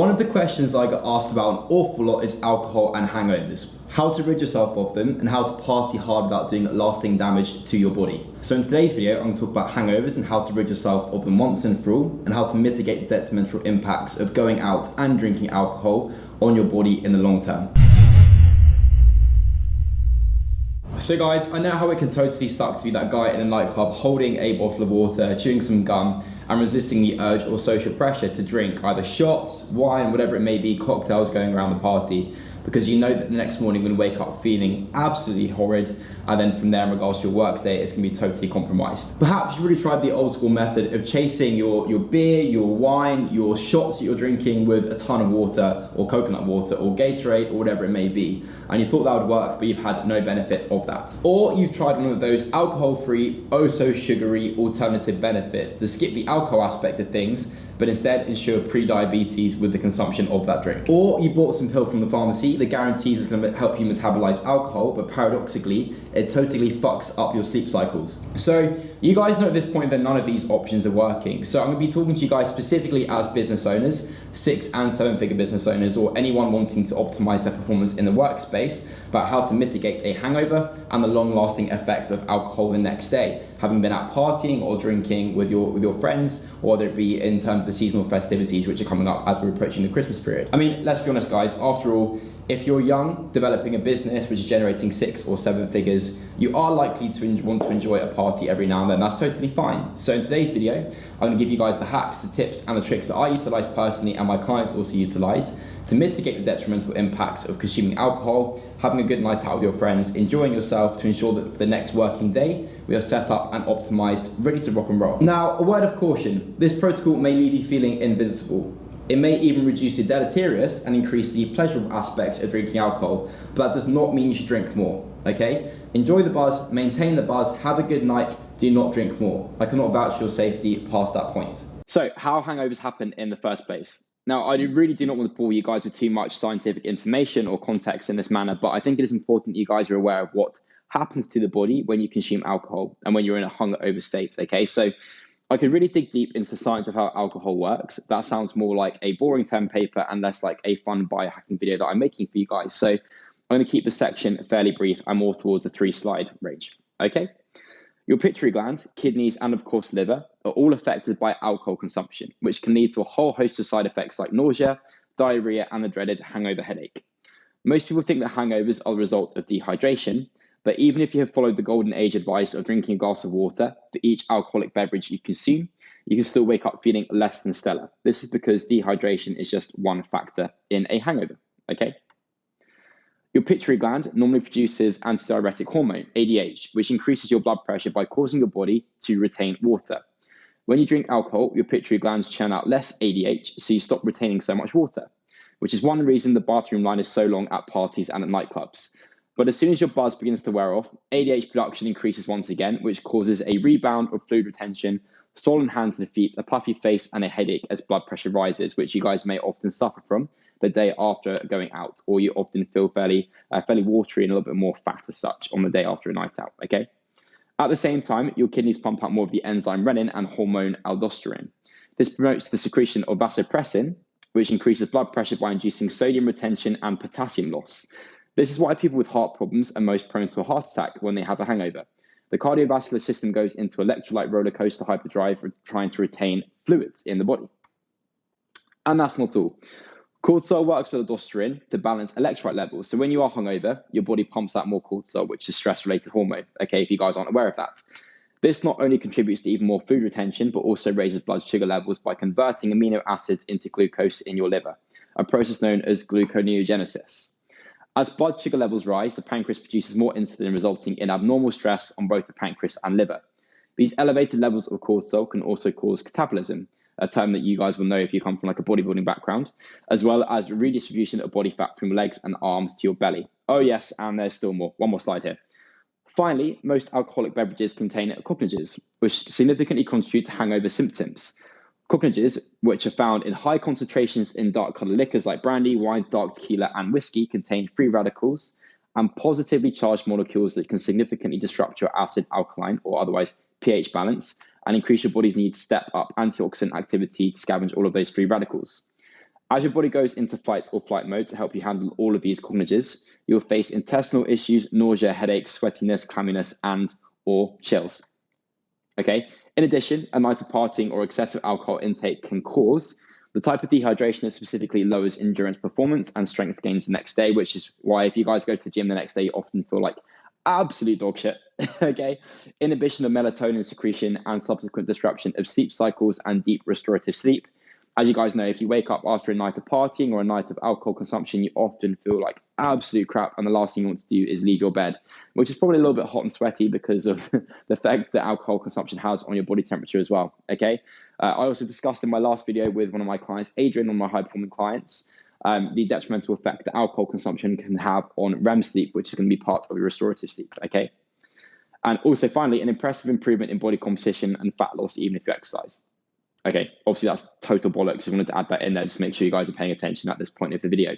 One of the questions I get asked about an awful lot is alcohol and hangovers. How to rid yourself of them and how to party hard without doing lasting damage to your body. So in today's video, I'm going to talk about hangovers and how to rid yourself of them once and for all and how to mitigate the detrimental impacts of going out and drinking alcohol on your body in the long term. So guys, I know how it can totally suck to be that guy in a nightclub holding a bottle of water, chewing some gum, and resisting the urge or social pressure to drink either shots, wine, whatever it may be, cocktails going around the party because you know that the next morning you're going to wake up feeling absolutely horrid and then from there in regards to your work day it's going to be totally compromised. Perhaps you've really tried the old school method of chasing your, your beer, your wine, your shots that you're drinking with a ton of water or coconut water or Gatorade or whatever it may be and you thought that would work but you've had no benefit of that. Or you've tried one of those alcohol-free, oh so sugary alternative benefits to skip the alcohol aspect of things but instead ensure pre-diabetes with the consumption of that drink. Or you bought some pill from the pharmacy that guarantees it's going to help you metabolize alcohol, but paradoxically, it totally fucks up your sleep cycles. So you guys know at this point that none of these options are working. So I'm going to be talking to you guys specifically as business owners, six and seven figure business owners, or anyone wanting to optimize their performance in the workspace about how to mitigate a hangover and the long lasting effect of alcohol the next day, having been out partying or drinking with your, with your friends, or whether it be in terms of the seasonal festivities which are coming up as we're approaching the Christmas period. I mean, let's be honest guys, after all, if you're young, developing a business which is generating six or seven figures, you are likely to want to enjoy a party every now and then. That's totally fine. So in today's video, I'm to give you guys the hacks, the tips, and the tricks that I utilize personally and my clients also utilize to mitigate the detrimental impacts of consuming alcohol, having a good night out with your friends, enjoying yourself to ensure that for the next working day, we are set up and optimized, ready to rock and roll. Now, a word of caution, this protocol may leave you feeling invincible. It may even reduce the deleterious and increase the pleasurable aspects of drinking alcohol, but that does not mean you should drink more, okay? Enjoy the buzz, maintain the buzz, have a good night, do not drink more. I cannot vouch for your safety past that point. So, how hangovers happen in the first place? Now, I really do not want to bore you guys with too much scientific information or context in this manner, but I think it is important that you guys are aware of what happens to the body when you consume alcohol and when you're in a hungover state. Okay, so I could really dig deep into the science of how alcohol works. That sounds more like a boring term paper and less like a fun biohacking video that I'm making for you guys. So I'm going to keep the section fairly brief and more towards a three slide range. Okay. Your pituitary glands, kidneys, and of course liver are all affected by alcohol consumption, which can lead to a whole host of side effects like nausea, diarrhea, and the dreaded hangover headache. Most people think that hangovers are the result of dehydration, but even if you have followed the golden age advice of drinking a glass of water for each alcoholic beverage you consume, you can still wake up feeling less than stellar. This is because dehydration is just one factor in a hangover. Okay. Your pituitary gland normally produces antidiuretic hormone, ADH, which increases your blood pressure by causing your body to retain water. When you drink alcohol, your pituitary glands churn out less ADH, so you stop retaining so much water, which is one reason the bathroom line is so long at parties and at nightclubs. But as soon as your buzz begins to wear off, ADH production increases once again, which causes a rebound of fluid retention, swollen hands and feet, a puffy face, and a headache as blood pressure rises, which you guys may often suffer from the day after going out, or you often feel fairly uh, fairly watery and a little bit more fat as such on the day after a night out. Okay. At the same time, your kidneys pump out more of the enzyme renin and hormone aldosterone. This promotes the secretion of vasopressin, which increases blood pressure by inducing sodium retention and potassium loss. This is why people with heart problems are most prone to a heart attack when they have a hangover. The cardiovascular system goes into electrolyte roller coaster hyperdrive, trying to retain fluids in the body. And that's not all. Cortisol works with aldosterone to balance electrolyte levels. So when you are hungover, your body pumps out more cortisol, which is stress-related hormone. Okay, if you guys aren't aware of that. This not only contributes to even more food retention, but also raises blood sugar levels by converting amino acids into glucose in your liver, a process known as gluconeogenesis. As blood sugar levels rise, the pancreas produces more insulin, resulting in abnormal stress on both the pancreas and liver. These elevated levels of cortisol can also cause catabolism, a term that you guys will know if you come from like a bodybuilding background, as well as redistribution of body fat from legs and arms to your belly. Oh yes, and there's still more. One more slide here. Finally, most alcoholic beverages contain congeners, which significantly contribute to hangover symptoms. Congeners, which are found in high concentrations in dark colored liquors like brandy, wine, dark tequila, and whiskey, contain free radicals and positively charged molecules that can significantly disrupt your acid alkaline or otherwise pH balance and increase your body's need to step up antioxidant activity to scavenge all of those free radicals. As your body goes into fight or flight mode to help you handle all of these congeners, you'll face intestinal issues, nausea, headaches, sweatiness, clamminess, and or chills. Okay. In addition, a night of partying or excessive alcohol intake can cause the type of dehydration that specifically lowers endurance performance and strength gains the next day, which is why if you guys go to the gym the next day, you often feel like absolute dog shit. okay. Inhibition of melatonin secretion and subsequent disruption of sleep cycles and deep restorative sleep as you guys know, if you wake up after a night of partying or a night of alcohol consumption, you often feel like absolute crap, and the last thing you want to do is leave your bed, which is probably a little bit hot and sweaty because of the effect that alcohol consumption has on your body temperature as well. Okay, uh, I also discussed in my last video with one of my clients, Adrian, one of my high performing clients. Um, the detrimental effect that alcohol consumption can have on REM sleep, which is going to be part of your restorative sleep. Okay. And also, finally, an impressive improvement in body composition and fat loss, even if you exercise. Okay, obviously that's total bollocks. I wanted to add that in there just to make sure you guys are paying attention at this point of the video.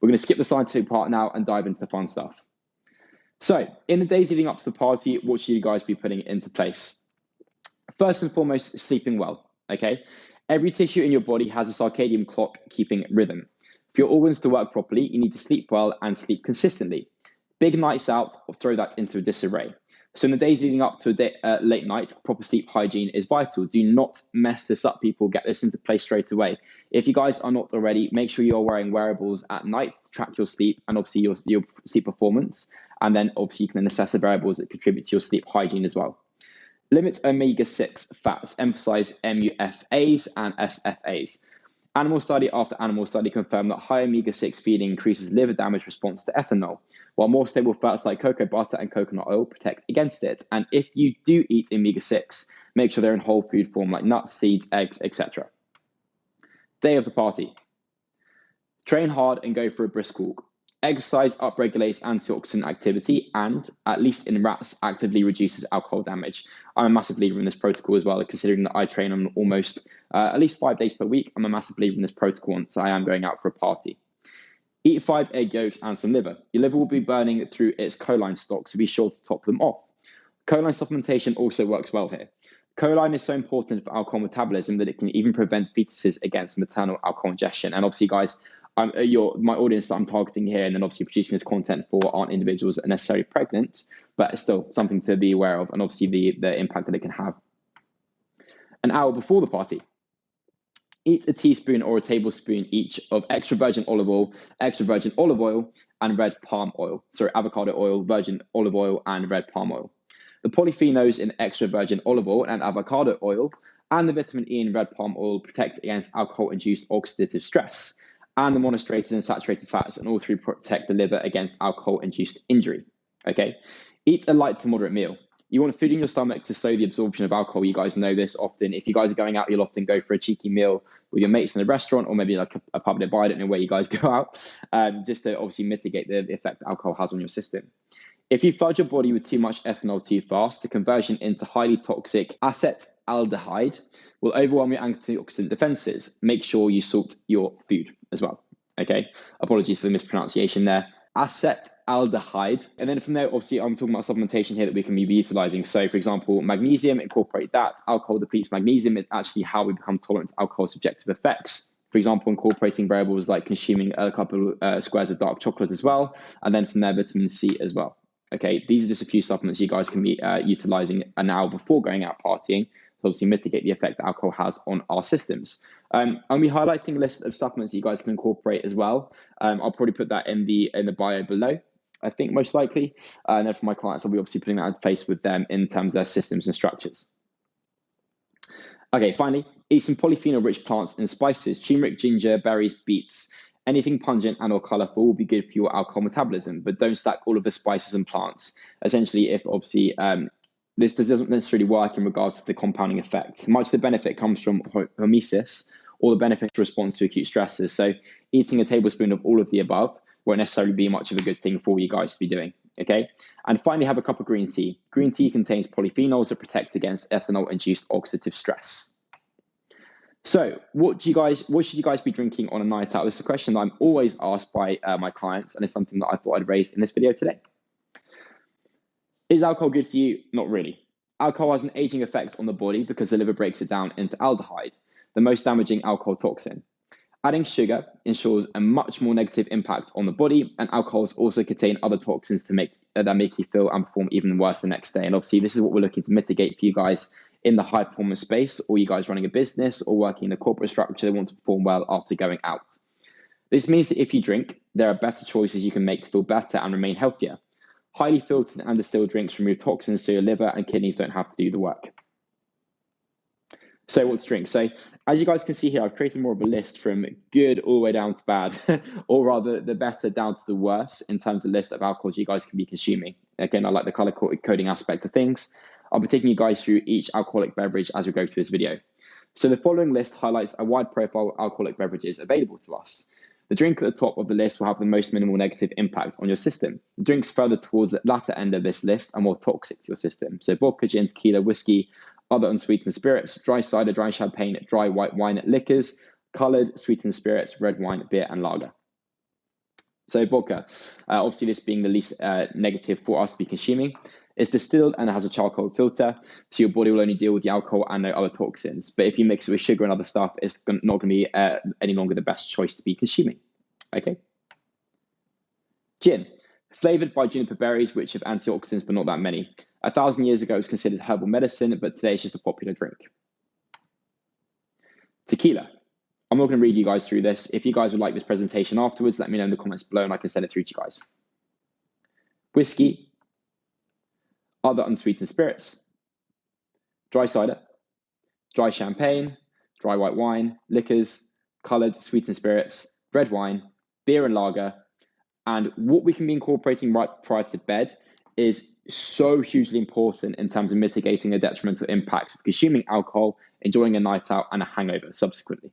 We're going to skip the scientific part now and dive into the fun stuff. So, in the days leading up to the party, what should you guys be putting into place? First and foremost, sleeping well. Okay, every tissue in your body has a circadian clock keeping rhythm. For your organs to work properly, you need to sleep well and sleep consistently. Big nights out throw that into a disarray. So in the days leading up to a day, uh, late night, proper sleep hygiene is vital. Do not mess this up, people. Get this into place straight away. If you guys are not already, make sure you're wearing wearables at night to track your sleep and obviously your, your sleep performance. And then obviously you can then assess the variables that contribute to your sleep hygiene as well. Limit omega-6 fats. Emphasize MUFAs and SFAs. Animal study after animal study confirmed that high omega 6 feeding increases liver damage response to ethanol, while more stable fats like cocoa butter and coconut oil protect against it. And if you do eat omega 6, make sure they're in whole food form like nuts, seeds, eggs, etc. Day of the party. Train hard and go for a brisk walk. Exercise upregulates antioxidant activity and, at least in rats, actively reduces alcohol damage. I'm a massive believer in this protocol as well, considering that I train on almost uh, at least five days per week. I'm a massive believer in this protocol once I am going out for a party. Eat five egg yolks and some liver. Your liver will be burning through its choline stock, so be sure to top them off. Choline supplementation also works well here. Choline is so important for alcohol metabolism that it can even prevent fetuses against maternal alcohol ingestion. And obviously, guys, I'm, uh, your my audience that I'm targeting here, and then obviously producing this content for aren't individuals necessarily pregnant, but it's still something to be aware of, and obviously the the impact that it can have. An hour before the party, eat a teaspoon or a tablespoon each of extra virgin olive oil, extra virgin olive oil, and red palm oil. Sorry, avocado oil, virgin olive oil, and red palm oil. The polyphenols in extra virgin olive oil and avocado oil and the vitamin E in red palm oil protect against alcohol induced oxidative stress and the monostrated and saturated fats, and all three protect the liver against alcohol-induced injury. Okay, eat a light to moderate meal. You want food in your stomach to slow the absorption of alcohol. You guys know this often. If you guys are going out, you'll often go for a cheeky meal with your mates in a restaurant or maybe like a, a public bar. I don't know where you guys go out, um, just to obviously mitigate the effect alcohol has on your system. If you flood your body with too much ethanol too fast, the conversion into highly toxic acetaldehyde will overwhelm your antioxidant defenses. Make sure you salt your food as well. Okay, apologies for the mispronunciation there. Acetaldehyde. And then from there, obviously, I'm talking about supplementation here that we can be utilizing. So, for example, magnesium, incorporate that. Alcohol depletes magnesium is actually how we become tolerant to alcohol subjective effects. For example, incorporating variables like consuming a couple of uh, squares of dark chocolate as well. And then from there, vitamin C as well. Okay, these are just a few supplements you guys can be uh, utilizing an hour before going out partying obviously mitigate the effect that alcohol has on our systems. Um, I'll be highlighting a list of supplements you guys can incorporate as well. Um, I'll probably put that in the in the bio below. I think most likely, uh, and then for my clients, I'll be obviously putting that into place with them in terms of their systems and structures. Okay, finally, eat some polyphenol-rich plants and spices: turmeric, ginger, berries, beets. Anything pungent and or colorful will be good for your alcohol metabolism, but don't stack all of the spices and plants. Essentially, if obviously um, this doesn't necessarily work in regards to the compounding effect. Much of the benefit comes from hormesis, or the beneficial response to acute stresses. So, eating a tablespoon of all of the above won't necessarily be much of a good thing for you guys to be doing. Okay. And finally, have a cup of green tea. Green tea contains polyphenols that protect against ethanol induced oxidative stress. So, what do you guys? What should you guys be drinking on a night out? This is a question that I'm always asked by uh, my clients, and it's something that I thought I'd raise in this video today. Is alcohol good for you? Not really. Alcohol has an aging effect on the body because the liver breaks it down into aldehyde, the most damaging alcohol toxin. Adding sugar ensures a much more negative impact on the body, and alcohols also contain other toxins to make uh, that make you feel and perform even worse the next day. And obviously, this is what we're looking to mitigate for you guys in the high performance space, or you guys running a business or working in a corporate structure that want to perform well after going out. This means that if you drink, there are better choices you can make to feel better and remain healthier. Highly filtered and distilled drinks remove toxins so your liver and kidneys don't have to do the work. So what to drink? So as you guys can see here, I've created more of a list from good all the way down to bad, or rather the better down to the worse in terms of list of alcohols you guys can be consuming. Again, I like the color coding aspect of things. I'll be taking you guys through each alcoholic beverage as we go through this video. So the following list highlights a wide profile of alcoholic beverages available to us. The drink at the top of the list will have the most minimal negative impact on your system. The drinks further towards the latter end of this list are more toxic to your system. So vodka, gin, tequila, whiskey, other unsweetened spirits, dry cider, dry champagne, dry white wine, liquors, colored sweetened spirits, red wine, beer, and lager. So vodka, uh, obviously this being the least uh, negative for us to be consuming. It's distilled and it has a charcoal filter, so your body will only deal with the alcohol and no other toxins. But if you mix it with sugar and other stuff, it's not going to be uh, any longer the best choice to be consuming. Okay. Gin, flavored by juniper berries, which have antioxidants but not that many. A thousand years ago, it was considered herbal medicine, but today it's just a popular drink. Tequila. I'm not going to read you guys through this. If you guys would like this presentation afterwards, let me know in the comments below and I can send it through to you guys. Whiskey. Other unsweetened spirits. Dry cider. Dry champagne. Dry white wine. Liquors. Colored sweetened spirits. Red wine. Beer and lager. And what we can be incorporating right prior to bed is so hugely important in terms of mitigating the detrimental impacts of consuming alcohol, enjoying a night out, and a hangover subsequently.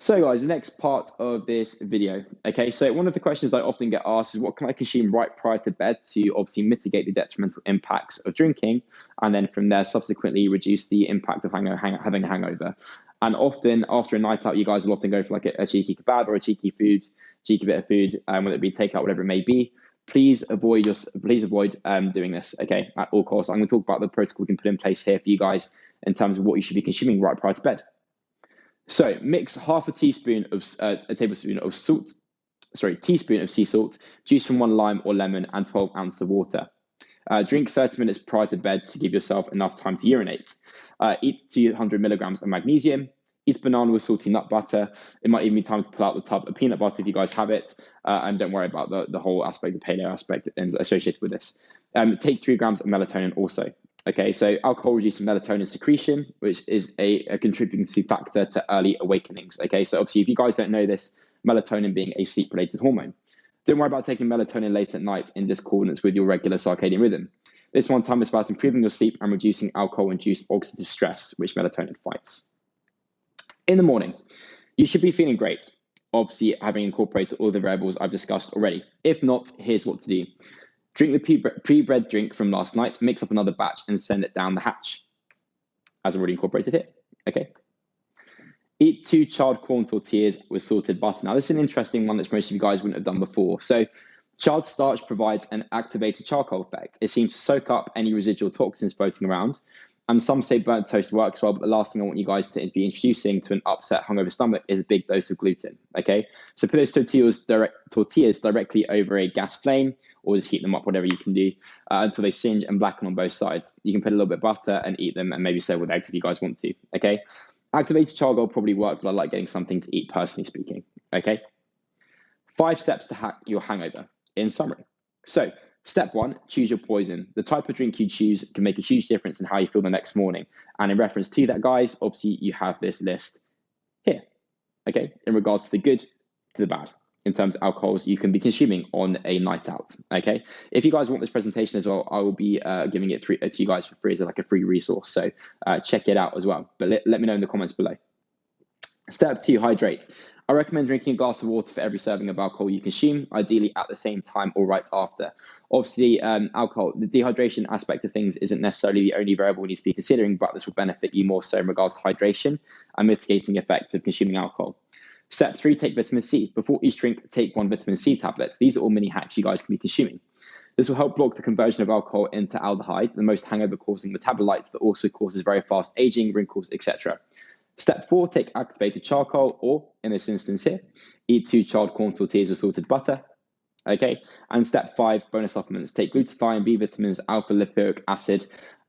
So, guys, the next part of this video. Okay, so one of the questions I often get asked is what can I consume right prior to bed to obviously mitigate the detrimental impacts of drinking, and then from there, subsequently reduce the impact of hang- hang- having a hangover. And often, after a night out, you guys will often go for like a, a cheeky kebab or a cheeky food, cheeky bit of food, um, whether it be takeout, whatever it may be please avoid just please avoid um, doing this okay at all costs i'm going to talk about the protocol we can put in place here for you guys in terms of what you should be consuming right prior to bed so mix half a teaspoon of uh, a tablespoon of salt sorry teaspoon of sea salt juice from one lime or lemon and 12 ounces of water uh, drink 30 minutes prior to bed to give yourself enough time to urinate uh, eat 200 milligrams of magnesium eat banana with salty nut butter. It might even be time to pull out the tub of peanut butter if you guys have it. Uh, and don't worry about the, the whole aspect, the paleo aspect associated with this. Um, take three grams of melatonin also. Okay, so alcohol reduces melatonin secretion, which is a, a contributing factor to early awakenings. Okay, so obviously, if you guys don't know this, melatonin being a sleep related hormone. Don't worry about taking melatonin late at night in discordance with your regular circadian rhythm. This one time is about improving your sleep and reducing alcohol induced oxidative stress, which melatonin fights in the morning, you should be feeling great. Obviously, having incorporated all the variables I've discussed already. If not, here's what to do. Drink the pre-bred drink from last night, mix up another batch, and send it down the hatch, as already incorporated here. Okay. Eat two charred corn tortillas with salted butter. Now, this is an interesting one that most of you guys wouldn't have done before. So, charred starch provides an activated charcoal effect. It seems to soak up any residual toxins floating around, and some say burnt toast works well, but the last thing I want you guys to be introducing to an upset hungover stomach is a big dose of gluten. Okay, so put those tortillas direct tortillas directly over a gas flame, or just heat them up, whatever you can do, uh, until they singe and blacken on both sides. You can put a little bit of butter and eat them, and maybe serve with eggs if you guys want to. Okay, activated charcoal probably work, but I like getting something to eat personally speaking. Okay, five steps to hack your hangover. In summary, so Step one, choose your poison. The type of drink you choose can make a huge difference in how you feel the next morning. And in reference to that, guys, obviously you have this list here. Okay, in regards to the good to the bad in terms of alcohols you can be consuming on a night out. Okay, if you guys want this presentation as well, I will be uh, giving it to you guys for free as like a free resource. So uh, check it out as well. But let me know in the comments below. Step two, hydrate. I recommend drinking a glass of water for every serving of alcohol you consume, ideally at the same time or right after. Obviously, um, alcohol, the dehydration aspect of things isn't necessarily the only variable we need to be considering, but this will benefit you more so in regards to hydration and mitigating effects of consuming alcohol. Step three, take vitamin C. Before each drink, take one vitamin C tablet. These are all mini hacks you guys can be consuming. This will help block the conversion of alcohol into aldehyde, the most hangover causing metabolite that also causes very fast aging, wrinkles, etc. Step four, take activated charcoal, or in this instance here, eat two charred corn tortillas with salted butter. Okay, and step five, bonus supplements. Take glutathione, B vitamins, alpha lipoic acid,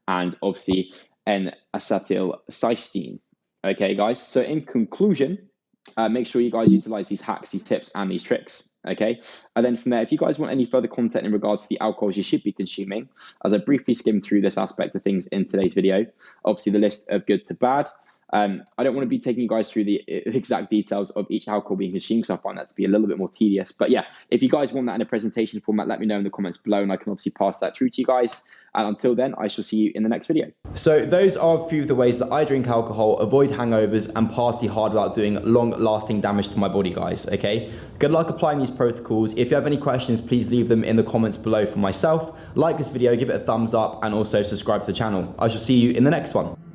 and obviously N-acetylcysteine. Okay, guys. So in conclusion, uh, make sure you guys utilize these hacks, these tips, and these tricks. Okay. And then from there, if you guys want any further content in regards to the alcohols you should be consuming, as I briefly skimmed through this aspect of things in today's video, obviously the list of good to bad, um, I don't want to be taking you guys through the exact details of each alcohol being consumed because I find that to be a little bit more tedious. But yeah, if you guys want that in a presentation format, let me know in the comments below and I can obviously pass that through to you guys. And until then, I shall see you in the next video. So those are a few of the ways that I drink alcohol, avoid hangovers and party hard without doing long lasting damage to my body, guys. Okay. Good luck applying these protocols. If you have any questions, please leave them in the comments below for myself. Like this video, give it a thumbs up and also subscribe to the channel. I shall see you in the next one.